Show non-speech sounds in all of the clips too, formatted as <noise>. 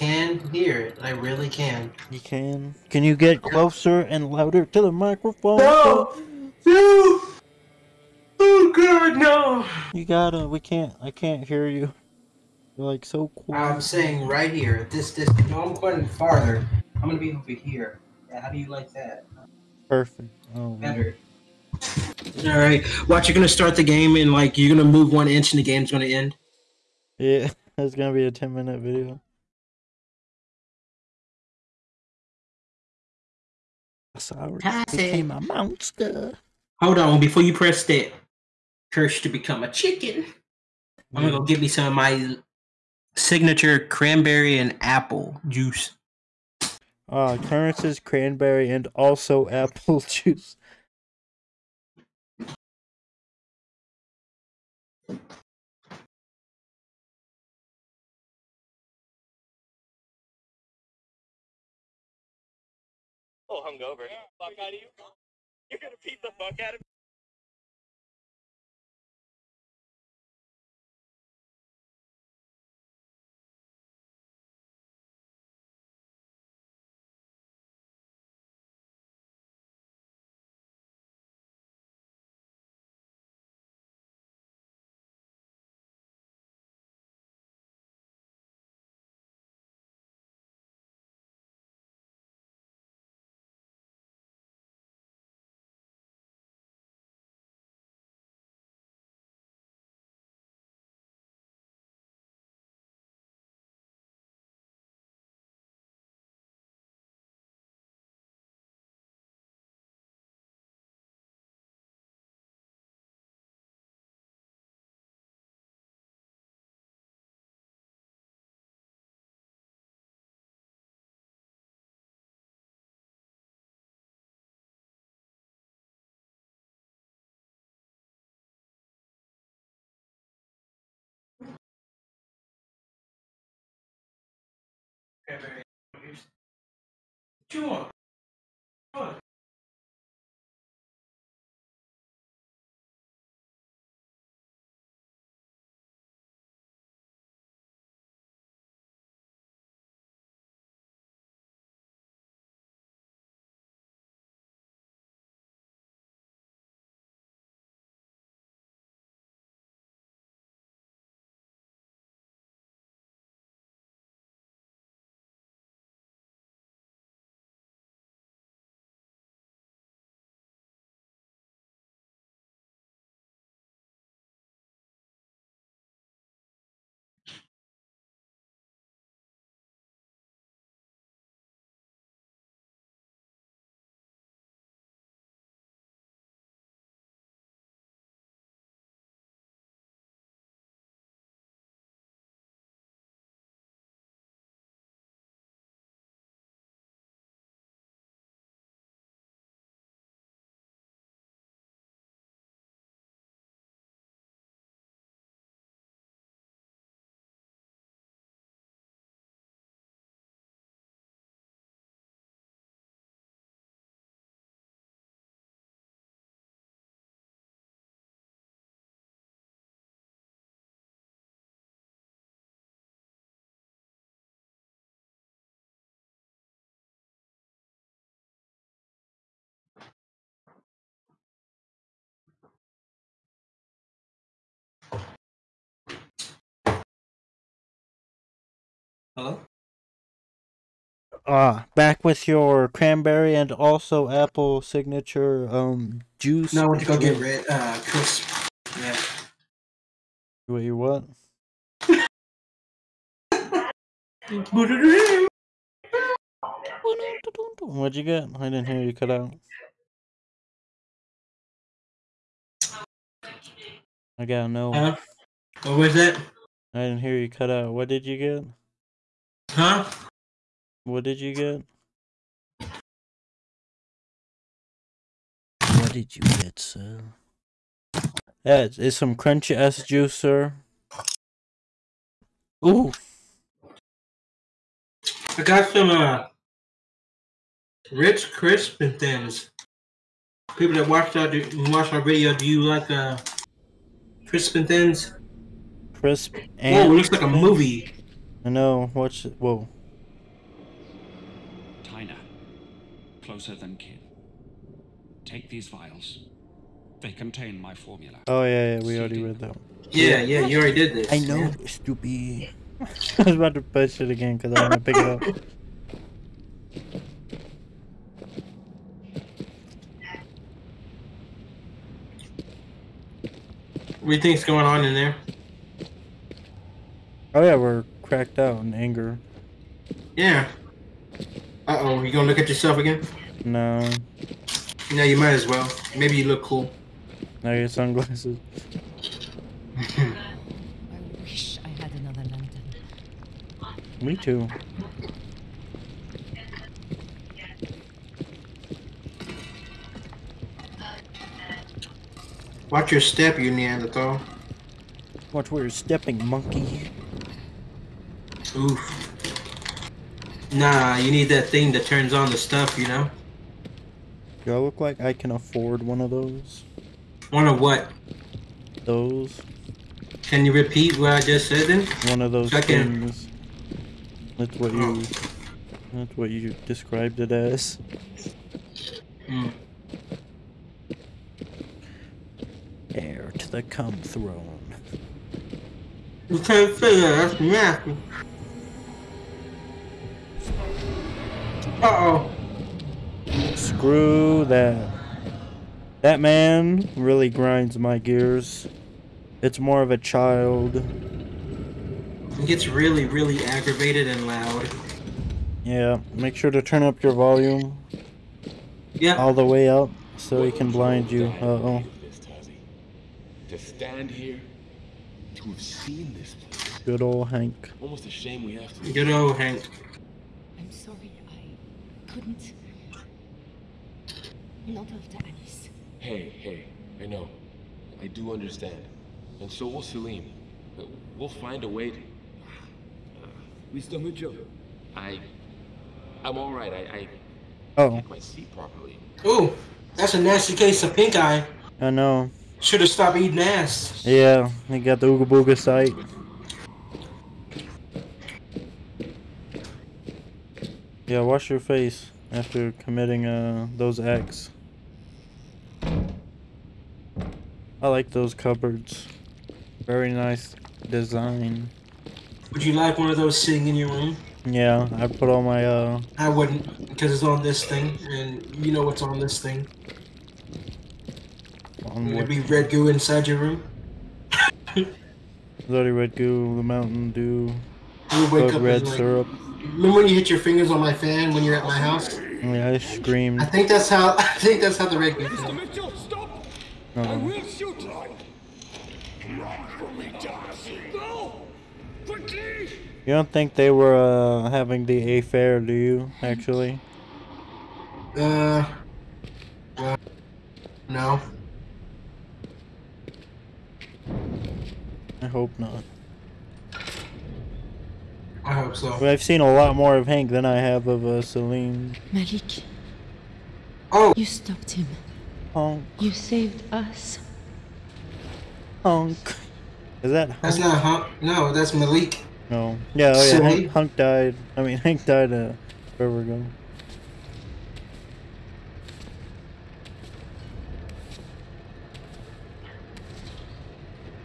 can hear it. I really can. You can. Can you get closer and louder to the microphone? No! No! Oh god, no! You gotta. We can't. I can't hear you. You're like so quiet. I'm saying right here, at this distance. No, I'm going farther. I'm gonna be over here. Yeah, how do you like that? Perfect. Oh, man. Better. All right. Watch. You're gonna start the game, and like you're gonna move one inch, and the game's gonna end. Yeah, <laughs> that's gonna be a 10 minute video. Sorry, Pass it. became a monster. Hold on, before you press that curse to become a chicken, I'm gonna go get me some of my signature cranberry and apple juice. Uh, Clarence's cranberry and also <laughs> apple juice. Oh, hungover. Fuck out of you. <laughs> You're gonna beat the fuck out of me. Cranberry. Hello? Ah, back with your cranberry and also apple signature um juice. No, I went to go get red uh crisp. Yeah. Wait, you what? What'd you get? I didn't hear you cut out. I gotta know. Huh? What was that? I didn't hear you cut out. What did you get? Huh? What did you get? What did you get, sir? Yeah, it's, it's some crunchy ass juice, sir. Ooh, I got some uh Ritz crisp and things. People that watch our do, watch our video, do you like uh crisp and thins? crisp and. Oh, it looks like a movie. I know. Watch it. Whoa. Tina, Closer than kin. Take these vials. They contain my formula. Oh, yeah, yeah. We already read that. Yeah, yeah. You already did this. I know. Yeah. <laughs> Stupid. I was about to push it again because I want to pick it up. What do you think's going on in there? Oh yeah, we're cracked out in anger. Yeah. Uh oh, you gonna look at yourself again? No, No, you might as well. Maybe you look cool. now your sunglasses. <laughs> I wish I had another lantern. Me too. Watch your step, you Neanderthal. Watch where you're stepping, monkey. Oof. Nah, you need that thing that turns on the stuff, you know? Do I look like I can afford one of those? One of what? Those? Can you repeat what I just said then? One of those Second. things. That's what you. That's what you described it as. Hmm. Heir to the cum throne. You can't say that, that's nasty. Uh-oh. Screw that. That man really grinds my gears. It's more of a child. It gets really, really aggravated and loud. Yeah, make sure to turn up your volume Yeah. all the way up so he can blind you. Uh oh. This, Tasi. To stand here, to have seen this place. Good old Hank. Almost a shame we have to. Good old Hank. I'm sorry, I couldn't. Not after Alice. Hey, hey, I know. I do understand. And so will Salim. We'll find a way to. <sighs> Mr. Mitchell, I. I'm alright. I. I Oh, kept my seat properly. Ooh, that's a nasty case of pink eye. I know. Should have stopped eating ass. Yeah, he got the Ooga Booga sight. Yeah, wash your face after committing uh those acts. I like those cupboards. Very nice design. Would you like one of those sitting in your room? Yeah, I put all my uh I wouldn't, because it's on this thing, and you know what's on this thing. on It'd what be red goo inside your room. Bloody Red Goo, the Mountain Dew, You wake Bug up Red like, syrup. remember when you hit your fingers on my fan when you're at my house? Yeah, I screamed. I think that's how. <laughs> I think that's how the red. Mr. feels. Mitchell, stop! I will shoot! Run from me, Darcy! Go! Quickly! You don't think they were uh having the affair, do you? Actually, Uh. uh, no. I hope not. I hope so. But I've seen a lot more of Hank than I have of uh, Celine. Malik, Oh, you stopped him. Honk, You saved us. honk. Is that that's not Hunk. No, that's Malik. No. Yeah, oh yeah. Silly. Hank, Hunk died. I mean, Hank died uh, forever ago.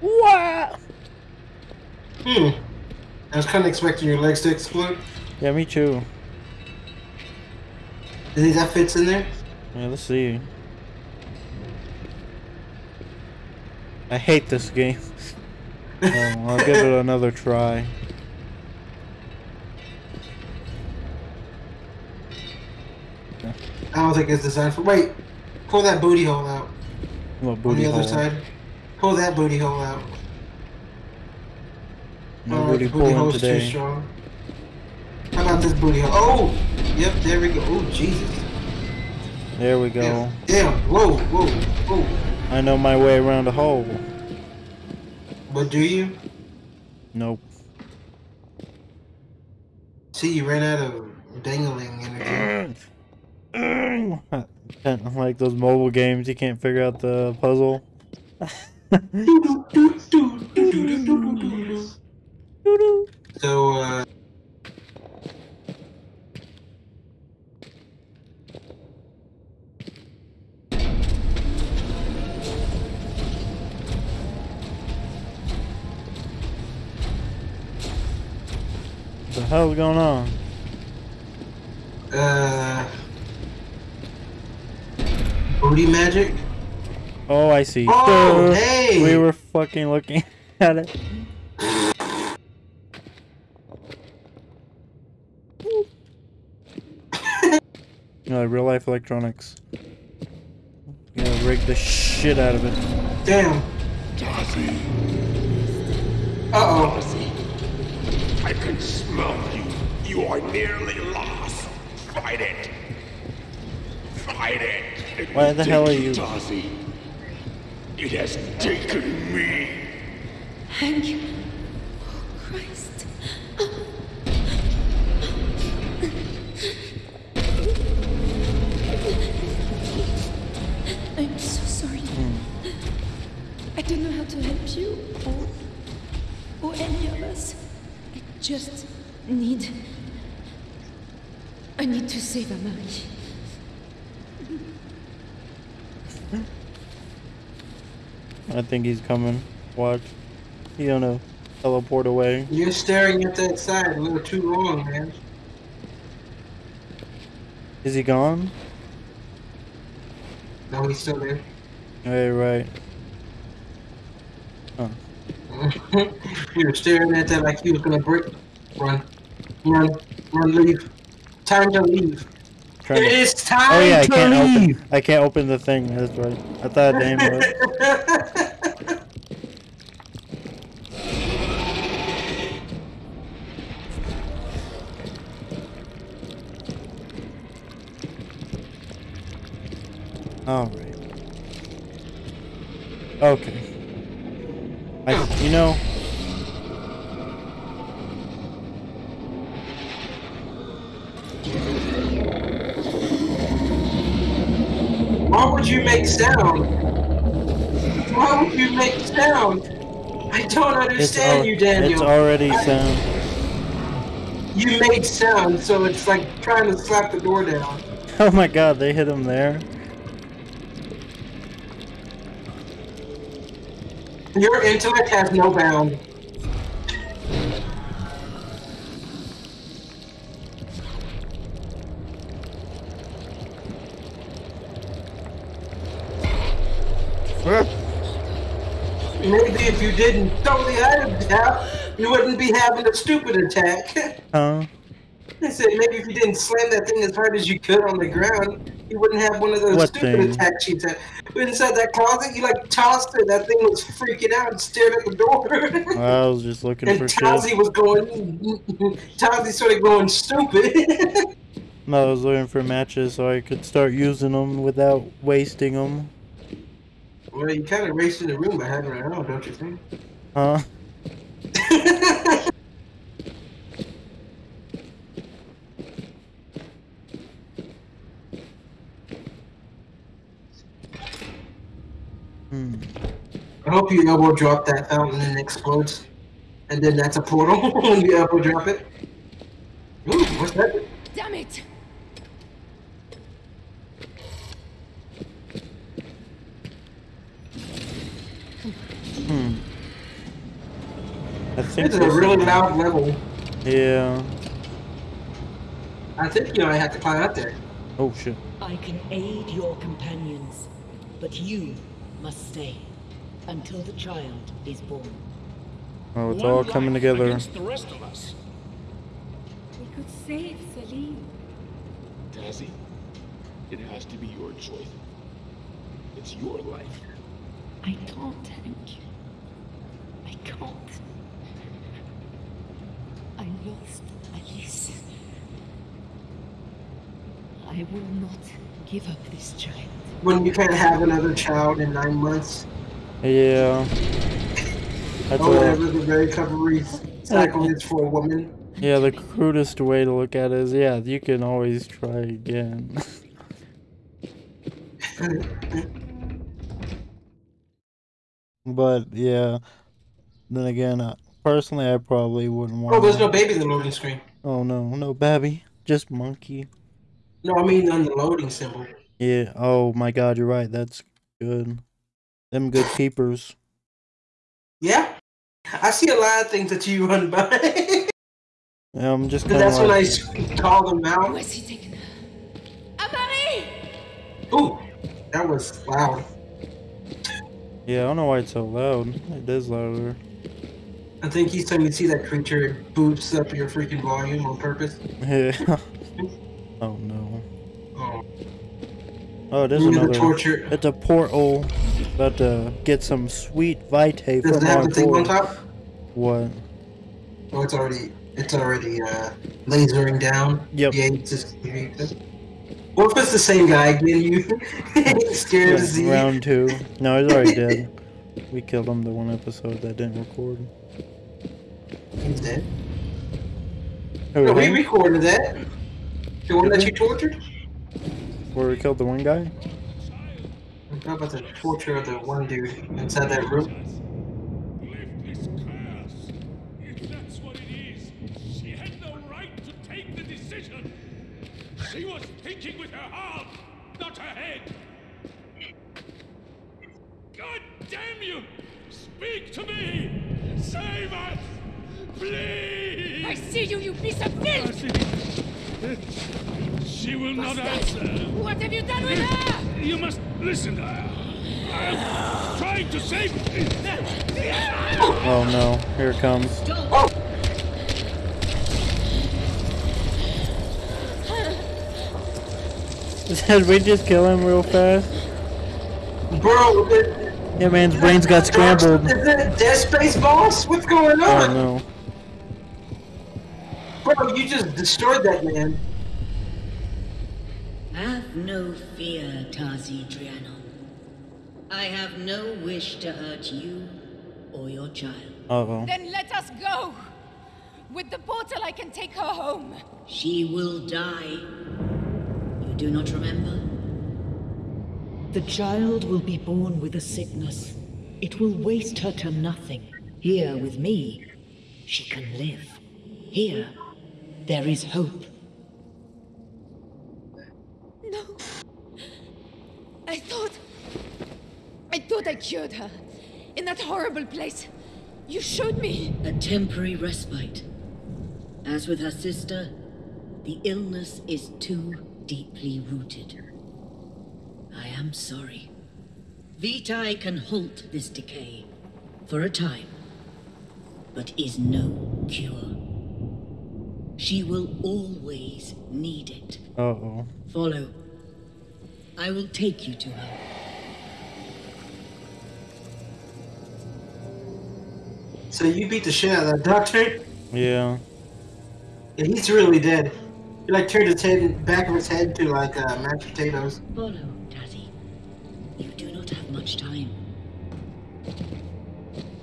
What? Hmm. I was kind of expecting your legs to explode. Yeah, me too. You think that fits in there? Yeah, let's see. I hate this game. oh, <laughs> I'll give it another try. I don't think it's designed for. Wait, pull that booty hole out What booty on the other side. Pull that booty hole out. No booty pulling today. strong. How about this booty hole? Oh, yep, there we go. Oh, Jesus. There we go. Damn, damn. Whoa, whoa, whoa. I know my way around a hole. But do you? Nope. See, you ran out of dangling energy. <laughs> like those mobile games, you can't figure out the puzzle. <laughs> <laughs> So, uh... what The hell's going on? Uh... Booty magic? Oh, I see. Oh, hey! We were fucking looking <laughs> at it. No, real life electronics. You gotta rig the shit out of it. Damn. Darcy, Uh oh. Darcy. I can smell you. You are nearly lost. Fight it. Fight it. It Why will the hell are you- Darcy. It has taken me. Thank you. Oh, Christ. I'm so sorry. I don't know how to help you or, or any of us. I just need. I need to save Amari. I think he's coming. Watch. He gonna teleport away. You're staring at that side a little too long, man. Is he gone? No, he's still there. Hey, right. Huh. <laughs> you were staring at that like he was gonna break. Run. Run. Run, leave. Time to leave. Trying to- It's time Oh yeah, I can't leave. open. I can't open the thing. That's right. I thought Dame was. <laughs> All right. Okay. I, you know, Why would you make sound? Why would you make sound? I don't understand you, Daniel. it's already I- sound. You made sound, so it's like trying to slap the door down. <laughs> Oh my God, they hit him there. Your intellect has no bound. Maybe if you didn't throw the item down, you wouldn't be having a stupid attack. <laughs> Huh? I said maybe if you didn't slam that thing as hard as you could on the ground, you wouldn't have one of those What stupid thing? attacks you Inside that closet, you like tossed it. That thing was freaking out and stared at the door. I was just looking and for shit. was going. Tasi started going stupid. No, I was looking for matches so I could start using them without wasting them. well, you kind of raced in the room by having it on, don't you think? Huh? <laughs> Hmm. I hope you elbow drop that fountain and it explodes. And then that's a portal when you elbow drop it. Ooh, what's that? Damn it! Hmm. I think This is a this- really loud level. Yeah. I think you know I have to climb up there. Oh shit. I can aid your companions, but you must stay until the child is born. Oh, it's One all coming together. Against the rest of us. We could save Celine. Tasi, it has to be your choice. It's your life. I can't, Hank. I can't. I lost Alice. I will not give up this child. When you can't have another child in nine months, Yeah. That's or a, whatever the recovery cycle is for a woman. yeah, the crudest way to look at it is yeah, you can always try again. but yeah, then again, uh, personally, I probably wouldn't want. Oh, there's no baby in the loading screen. Oh no, no babby, just monkey. No, I mean on the loading symbol. Yeah. Oh my God, you're right. That's good. Them good keepers. Yeah, I see a lot of things that you run by. yeah, I'm just 'Cause kind that's of when I like, s- called him out. has he taken her? Amari! Ooh, that was loud. yeah, I don't know why it's so loud. It is louder. I think each time you see that creature, it boosts up your freaking volume on purpose. Yeah. <laughs> oh no. Oh, Oh, it is Maybe the another. torture- It's a portal. About to get some sweet vitae does from it have the thing on top? What? Oh, it's already, it's already uh, lasering down. Yep. Yeah, it's just. What if it's the same guy again? <laughs> You scared Yeah, to see? round two. No, he's already <laughs> dead. We killed him the one episode that didn't record. He's dead. No, we recorded that. The one that you tortured? Where we killed the one guy? How about the torture of the one dude inside that room? Lift this curse. If that's what it is, she had no right to take the decision. She was thinking with her heart, not her head. God damn you! Speak to me! Save us! Please! I see you, you piece of filth! She will not answer. What have you done with her? You must listen. I'm trying to save. Oh no, here it comes. <laughs> Did we just kill him real fast? Bro, the, Yeah, man's brains got scrambled. Is it Dead Space Boss? What's going on? Oh on? no. Bro, you just destroyed that man. Have no fear, Tasi Trianon. I have no wish to hurt you or your child. Uh oh. Then let us go! With the portal, I can take her home. She will die. You do not remember? The child will be born with a sickness. It will waste her to nothing. Here with me, she can live. Here, there is hope. No. I thought. I thought I cured her. In that horrible place. You showed me. A temporary respite. As with her sister, the illness is too deeply rooted. I am sorry. Vitae can halt this decay for a time, but is no cure. She will always need it. Uh oh. Follow. I will take you to her. So you beat the shit out of that doctor? Yeah. Yeah, he's really dead. He like turned his head, back of his head to like uh, mashed potatoes. Follow, Daddy. You do not have much time.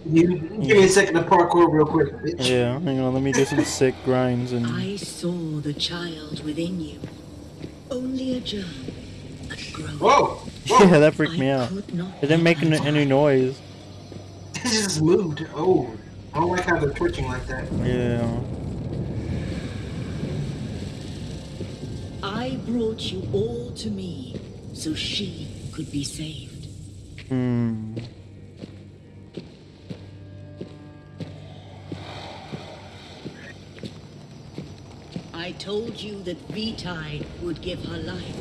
You give me a second to parkour real quick, bitch. Yeah. Hang on, let me do some sick grinds and. I saw the child within you. Only a germ, a growth. Whoa! Yeah, that freaked me out. It didn't make any, any noise. It just moved. Oh, I don't like how they're twitching like that. Yeah. I brought you all to me so she could be saved. Hmm. I told you that Vitae would give her life,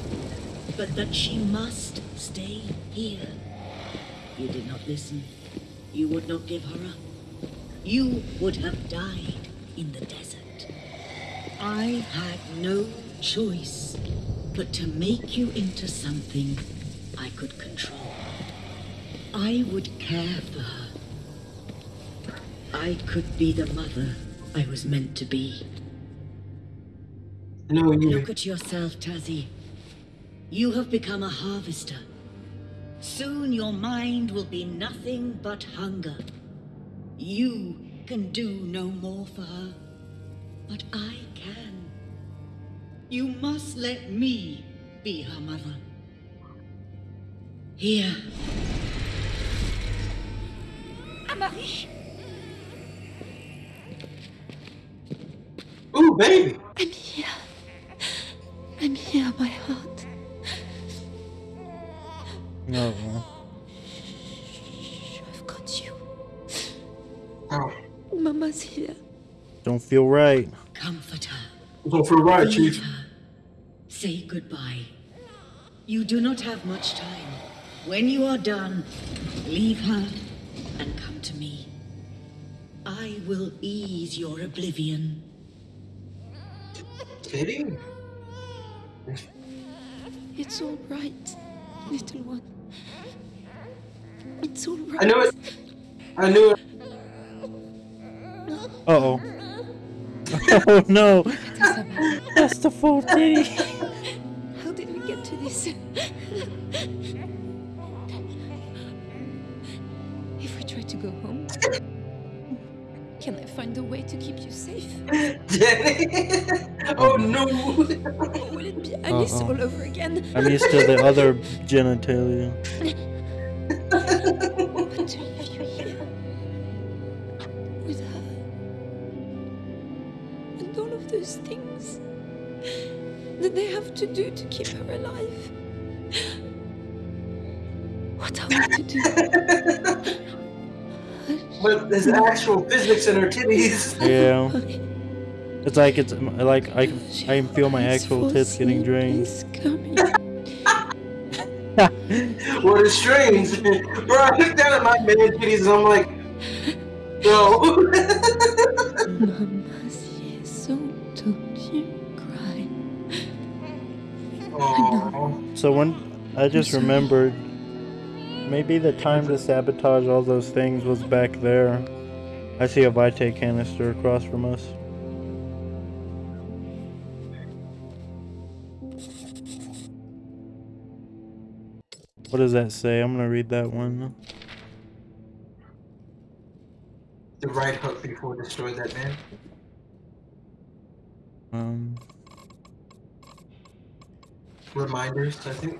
but that she must stay here. You did not listen. You would not give her up. You would have died in the desert. I had no choice but to make you into something I could control. I would care for her. I could be the mother I was meant to be. No, you. Look at yourself, Tasi. You have become a harvester. Soon your mind will be nothing but hunger. You can do no more for her, but I can. You must let me be her mother. Here, Amari! Ooh, baby. I'm here. I'm here, my heart. Oh, no. Don't feel right. comfort her. Go for a ride, Leave Chief. her. Say goodbye. You do not have much time. When you are done, leave her and come to me. I will ease your oblivion. Kidding? It's all right, little one. It's all right. I knew it. I knew it. Uh oh. <laughs> Oh no! That's the full titty. how did we get to this? if we try to go home, can I find a way to keep you safe? Danny. <laughs> oh no. Or will it be Alice Uh-oh. all over again? I'm used to the other genitalia. <laughs> those things that they have to do to keep her alive. What are we to do? <laughs> but there's actual physics in her titties. <laughs> Yeah. Honey, It's like it's like I I can feel my actual tits getting drained. is coming. <laughs> what is strange? Bro, I look down at my man titties and I'm like, no. So when I just remembered, maybe the time to sabotage all those things was back there. I see a Vitae canister across from us. What does that say? I'm gonna read that one. The right hook before destroy that man. Um, Reminders, I think.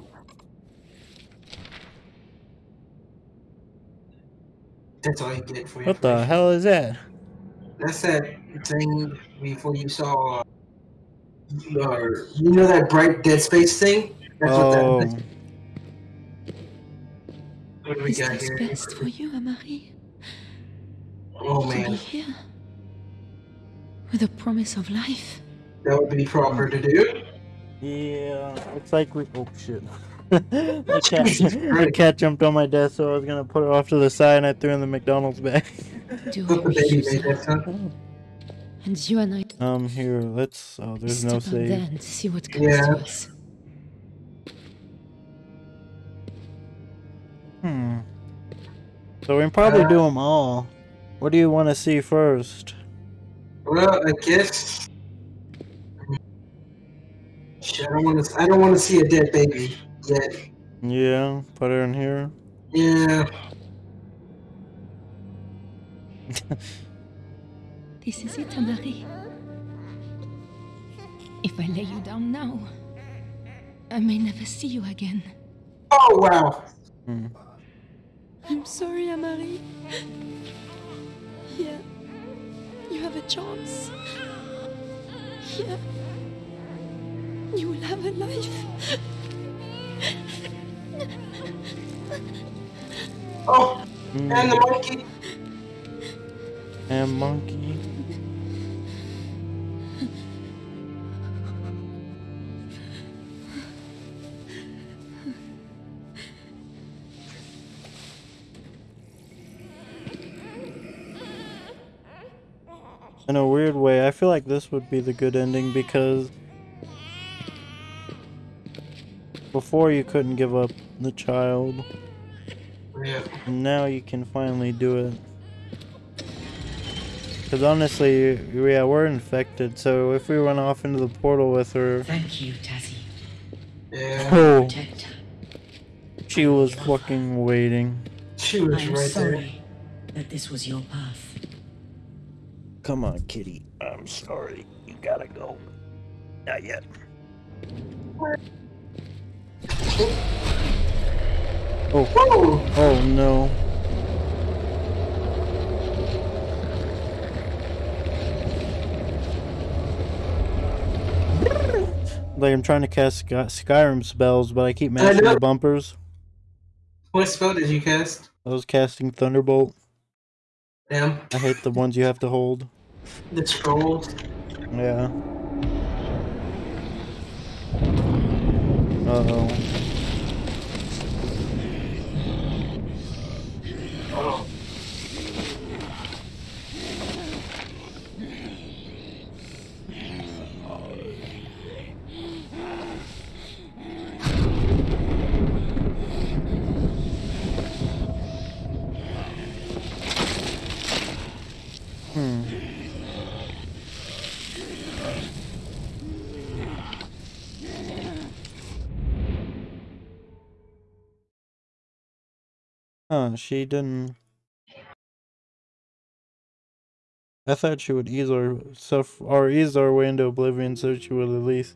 That's all you get for your what the hell is that? That's that thing before you saw. Uh, you know that bright dead space thing? That's Oh, what that is. What do we Is got this here? best for you, Amari? Oh To be here with a promise of life. that would be proper to do. Yeah. looks like we. Oh shit. the, cat, the cat jumped on my desk, so I was gonna put it off to the side, and I threw in the McDonald's bag. Do I Put the wish baby you made so? that son. And you and I Um, here, let's. Oh, there's step no out save. there and see what comes Yeah. to us. Hmm. So we can probably Uh, do them all. What do you want to see first? Well, I guess. Shit, I don't want to. I don't want to see a dead baby yet. Yeah, put her in here. Yeah. <laughs> This is it, Amari. If I lay you down now, I may never see you again. Oh wow. Hmm. I'm sorry, Amari. Here, you have a chance. Here, you will have a life. Oh, Hmm. and the monkey. And monkey. In a weird way, I feel like this would be the good ending because before you couldn't give up the child, Yeah. now you can finally do it. Because honestly, yeah, we're infected, so if we run off into the portal with her, Thank you, Tasi. Yeah. oh, she was fucking waiting. She I was am right there. sorry that this was your path. Come on, kitty. I'm sorry. You gotta go. Not yet. Oh, Whoa! oh no. Like I'm trying to cast Sky- Skyrim spells, but I keep mashing the bumpers. What spell did you cast? I was casting Thunderbolt. Damn. I hate the ones you have to hold. The scrolls. Yeah. Uh oh. Hmm. Huh, she didn't. I thought she would ease our herself or ease our way into oblivion so she would at least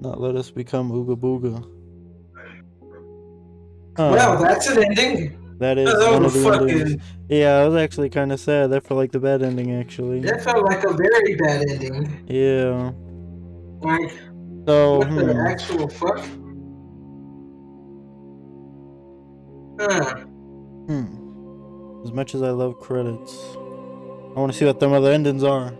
not let us become Ooga Booga. Huh, Well, that's an ending. that is that one of the fucking- endings. Yeah, I was actually kind of sad. That felt like the bad ending, actually. That felt like a very bad ending. Yeah. Like, So, what the hmm. actual fuck? Huh. hmm. As much as I love credits, I want to see what their other endings are.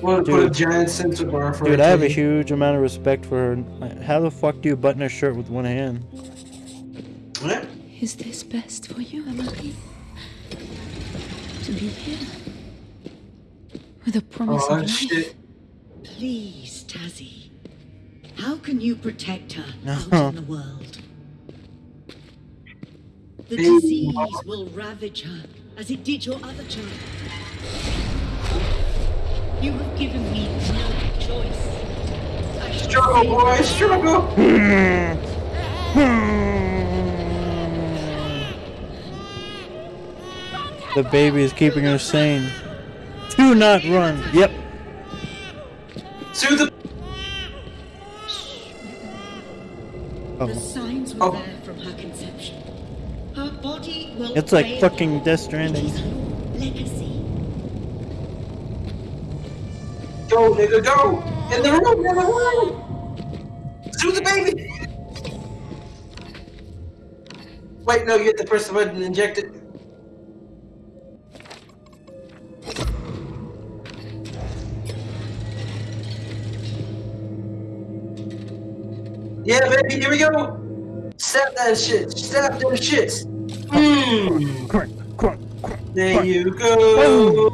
Want to put a Dude. giant sensor bar for Dude, I have a huge amount of respect for her. How the fuck do you button a shirt with one hand? What? Is this best for you, Emily? To be here? With a promise Oh, of life? shit. Please, Tasi. How can you protect her out in the world? The disease will ravage her as it did your other child. You have given me no choice. I Struggle, boy, struggle. <laughs> Hmm. Hmm. The baby is keeping her sane. Do not run. Yep. To the. The Oh. signs were Oh. there from her conception. Her body will It's like fucking her. Death Stranding. is her legacy. Go, nigga, go! In the room, in the room! To the baby! Wait, no, you have to press the button and inject it. Yeah, baby, here we go! Sap that shit! Sap them shits! Mmm! Crunk, crunk, crunk. There you go!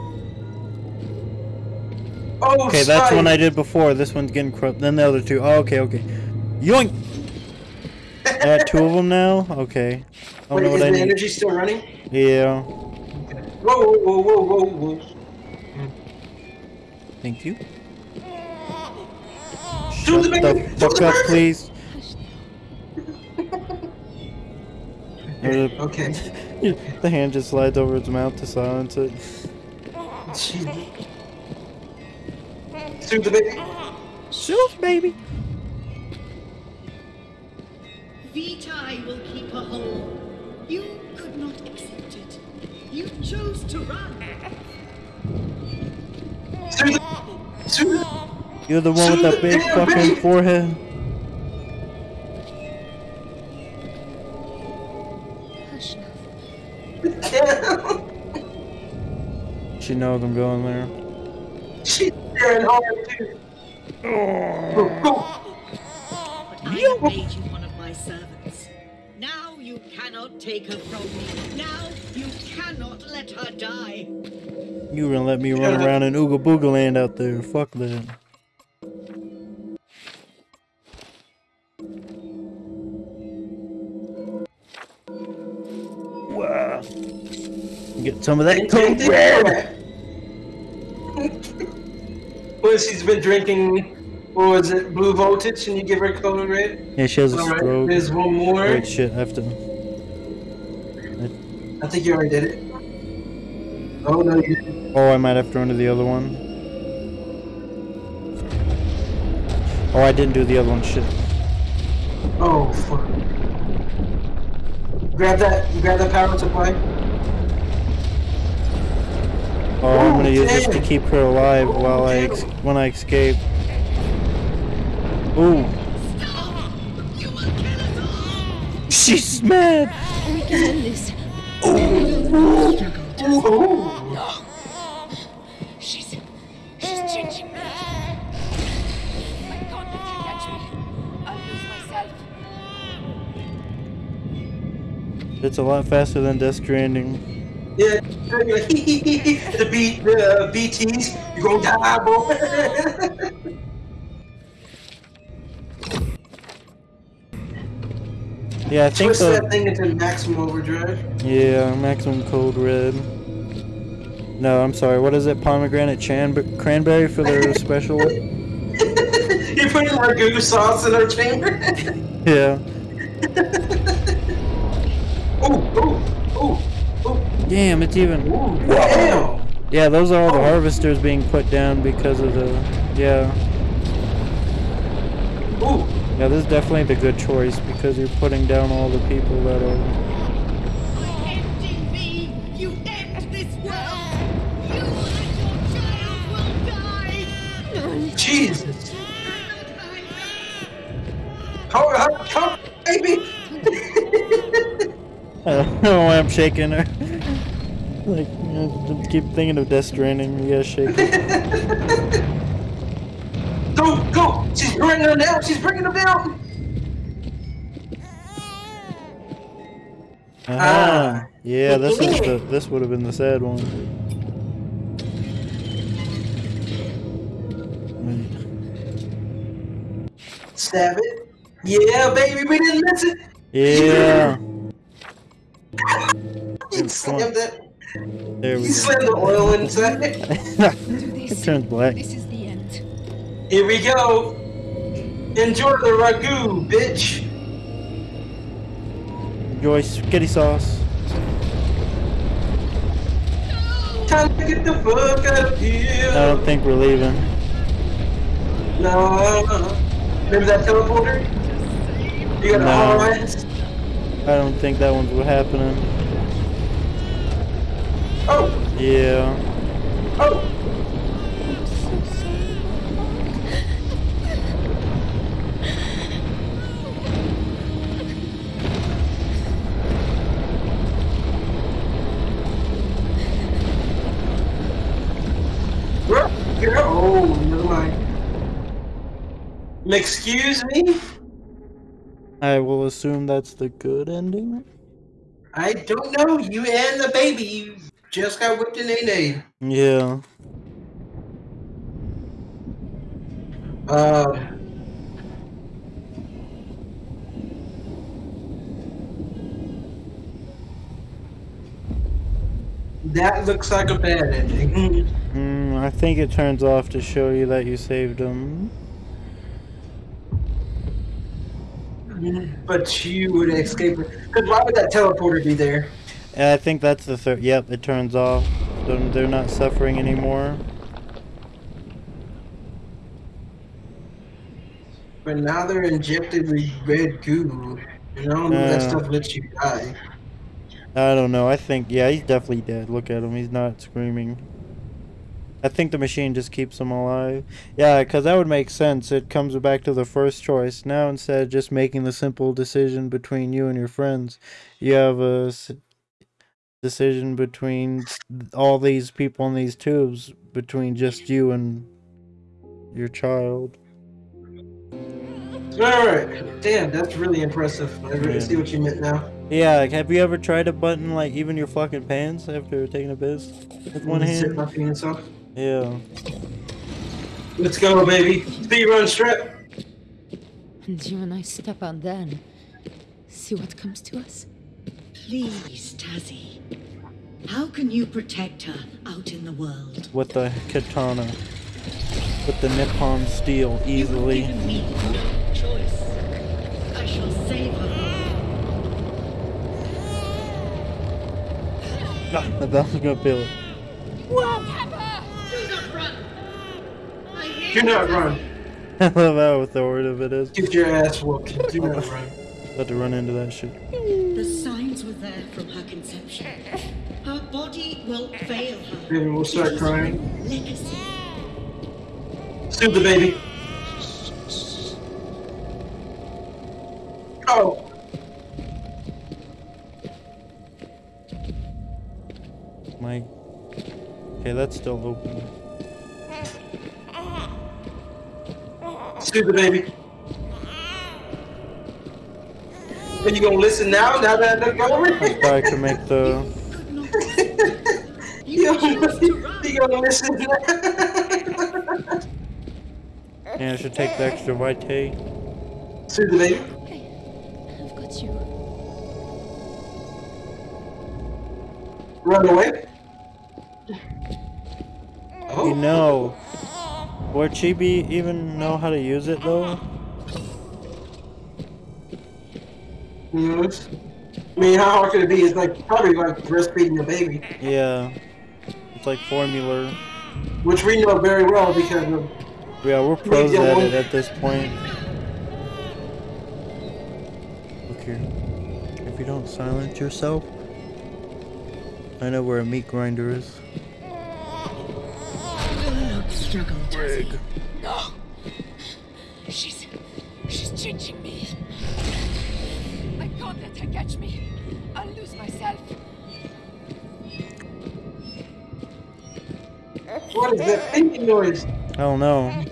Oh, Okay, that's one I did before. This one's getting corrupt. Then the other two. Oh, okay, okay. Yoink! I got two of them now? Okay. I don't Wait, know is what I the need. energy still running? Yeah. Whoa, whoa, whoa, whoa, whoa, whoa. Hmm. Thank you. Do Shut the the fuck up, please. <laughs> Okay. the hand just slides over its mouth to silence it. Do the baby! Shoot, baby. Vitae will keep her whole. You could not accept it. You chose to run. Do the. You're the one with that big fucking forehead. She knows I'm going there. She's staring hard too. Go, go. But I have made you one of my servants. Now you cannot take her from me. Now you cannot let her die. You gonna let me run around in Ooga Booga land out there? Fuck that. Wow. Get some of that Drink coke Well, she's been drinking. What was it? Blue voltage, and you give her color red. Yeah, she has a All right. stroke. There's one more. Wait, shit, I have to. I think you already did it. Oh no, you didn't. Oh, I might have to run to the other one. Oh, I didn't do the other one. Shit. Oh fuck. Grab that. Grab that power supply. Oh, I'm gonna oh, use this to keep her alive while I when I escape. Ooh. She's mad. We can end this. Oh. She's she's changing mad. My God, if you catch me, I'll lose myself. It's a lot faster than Death Stranding. Yeah the B, the uh, BTs, you gonna die, boy. <laughs> Yeah, I think Twist the that thing into maximum overdrive. yeah maximum cold red. No, I'm sorry. What is it? Pomegranate chan- cranberry for their <laughs> special. You're putting ragu sauce in our chamber. Yeah. ooh, <laughs> ooh, Damn, it's even. damn. Yeah, those are all the harvesters being put down because of the. Yeah. Ooh, Yeah, this is definitely the good choice because you're putting down all the people that are. Empty me! You end this world! You and your child will die! Jesus. How, baby? <laughs> <laughs> I don't know why I'm shaking her. Like, you keep thinking of Death Stranding. Yeah, shaking. Go, go! She's bringing them down. She's bringing them down. Ah, yeah, this is the <laughs> this would have been the sad one. Stab it. Yeah, baby, we didn't miss it. Yeah, <laughs> slammed it. There we He go. slammed the oil inside. It this. turns black. This is the end. Here we go. Enjoy the ragu, bitch. Enjoy spaghetti sauce. Time to get the fuck out of here. I don't think we're leaving. No. Remember that teleporter? You got No. all right. I don't think that one's what happening. Oh, Yeah. oh. Where- where- Oh, never mind. Excuse me? I will assume that's the good ending. I don't know. You and the baby just got whipped in a. Yeah. Uh, that looks like a bad ending. Mm, I think it turns off to show you that you saved him. but you would escape it. Because why would that teleporter be there? And I think that's the third. Yep, it turns off. They're not suffering anymore. But now they're injected with red goo. Don't know if that uh. stuff lets you die. I don't know. I think yeah, he's definitely dead. Look at him. He's not screaming. I think the machine just keeps him alive. Yeah, because that would make sense. It comes back to the first choice. Now, instead of just making the simple decision between you and your friends, you have a decision between all these people in these tubes, between just you and your child. Alright. Damn, that's really impressive. I really Yeah. see what you meant now. Yeah, like, have you ever tried to button like even your fucking pants after taking a piss with one Zip hand? my penis off. Yeah. Let's go, baby. Speed run strap. And you and I step on then. See what comes to us? Please, Tasi. How can you protect her out in the world? with the katana. With the Nippon steel You've easily. given me no choice. I shall save her. I thought I was gonna feel it. Do not run. I Do not you, run. <laughs> I love how authoritative it is. Get your ass whooped. Do not run. About to run into that shit. The signs were there from her conception. Her body will fail her. Baby, we'll start crying. Soothe the baby. Oh. My. Okay, that's still open. Soothe the baby. Are you gonna listen now? Now that look over I it? thought I could make the. You gonna, you gonna listen now? Yeah, I should take the extra vitae. Soothe the baby. I've got you. Run away. Oh. You know, would Chibi even know how to use it though? Yes. I mean, how hard could it be? It's like probably like breastfeeding a baby, Yeah, it's like formula. which we know very well because of Yeah, we're pros at it at this point. Look here. If you don't silence yourself, I know where a meat grinder is. Don't struggle, Tasi. What is that thinking noise? I don't know.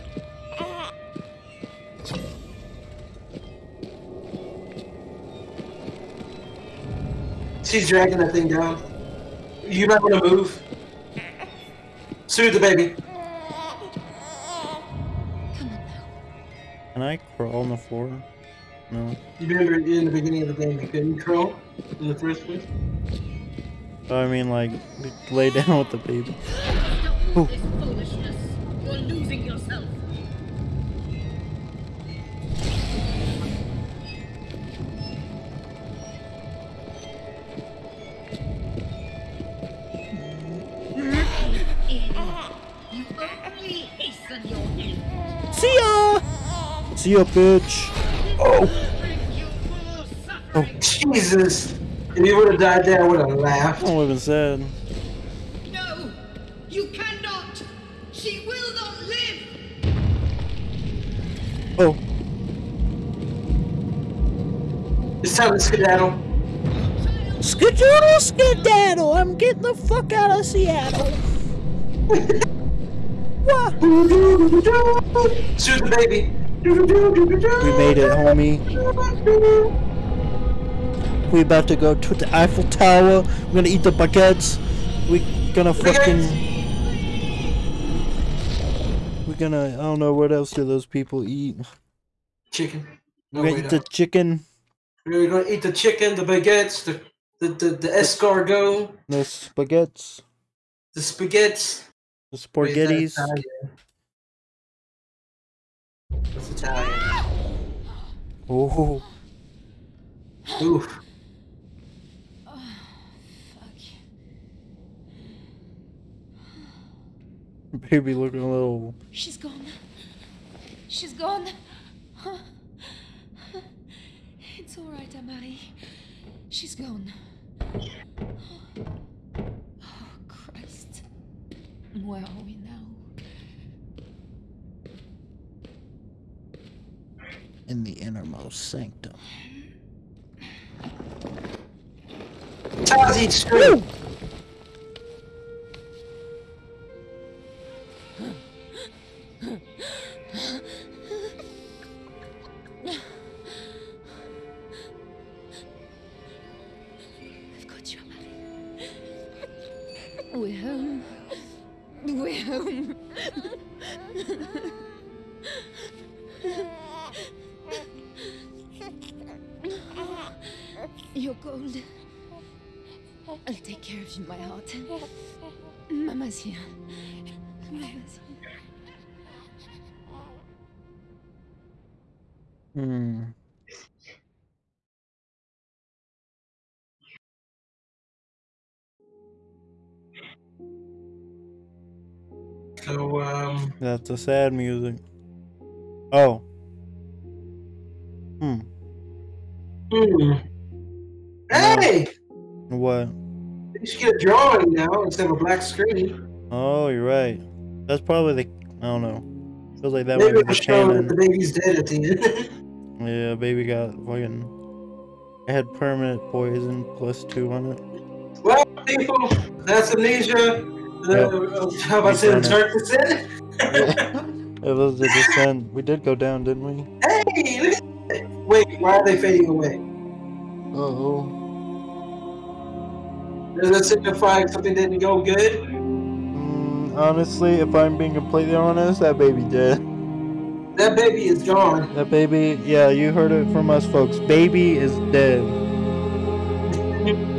She's dragging that thing down. You might want to move. Soothe the baby. Come on now. Can I crawl on the floor? No. You remember in the beginning of the game you couldn't crawl in the first place? I mean, like, lay down with the baby. Stop this foolishness. You're losing yourself. You only hasten your end. See ya! See ya, bitch! You will suffer. Jesus! If you would have died there, I would have laughed. I don't even said. No, It's time skedaddle. skedoodle skedaddle! I'm getting the fuck out of Seattle! what? Soothe the baby. We made it, homie. We about to go to the Eiffel Tower. We're gonna eat the baguettes. We gonna fucking. We're gonna. I don't know what else do those people eat. Chicken. No, We're gonna eat the chicken, We're gonna eat the chicken, the baguettes, the the, the, the escargot, the spaghettis, the spaghettis. the Wait, is that spaghettis. Italian? That's Italian. Oh, Oof. baby looking a little. She's gone. She's gone. It's all right, Amari. She's gone. Oh, Christ. Where are we now? in the innermost sanctum. Tasi scream. So um, That's the sad music. Oh. Hmm. hmm. Hey, What? you should get a drawing now instead of a black screen. Oh, you're right. That's probably the. I don't know. Feels like that Maybe might be show that the baby's dead at the end. <laughs> Yeah, baby got fucking. It had permanent poison plus two on it. well, people, that's amnesia. How about saying We've done turn percent? It was the descent. We did go down, didn't we? Hey, look at that. Wait, why are they fading away? Uh oh. Does that signify something didn't go good? Mm, honestly, if I'm being completely honest, that baby dead. That baby is gone. That baby, yeah, you heard it from us, folks. Baby is dead. <laughs>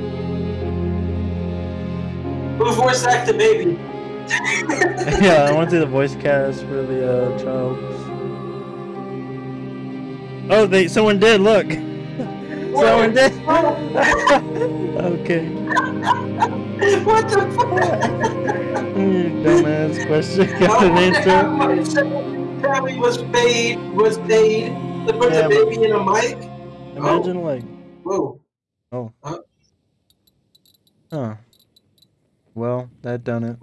Who voice act the baby? <laughs> yeah, I went to do the voice cast for the uh, child. Oh, they someone did. Look, <laughs> someone did. <laughs> okay. what the fuck? Hmm, Dumbass question. Got an answer. Probably was paid. Was paid to put Yeah, the baby in a mic. Imagine like, Whoa. oh, Huh? huh. Well, that done it.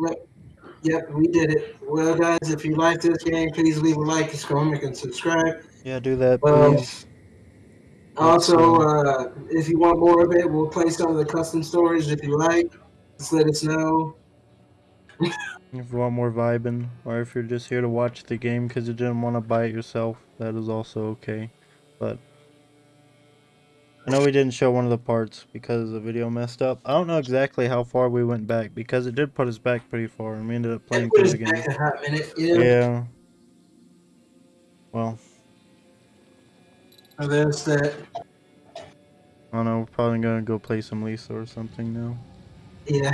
Yep, we did it. Well, guys, if you like this game, please leave a like, comment, and subscribe. Yeah, do that, Um, please. Also, uh, if you want more of it, we'll play some of the custom stories if you like. Just let us know. <laughs> If you want more vibing, or if you're just here to watch the game because you didn't want to buy it yourself, that is also okay. But I know we didn't show one of the parts because the video messed up. I don't know exactly how far we went back because it did put us back pretty far, and we ended up playing through us the game. back a hot minute. Yeah. Yeah. Well, So there's that. I don't know. We're probably gonna go play some Lisa or something now. Yeah.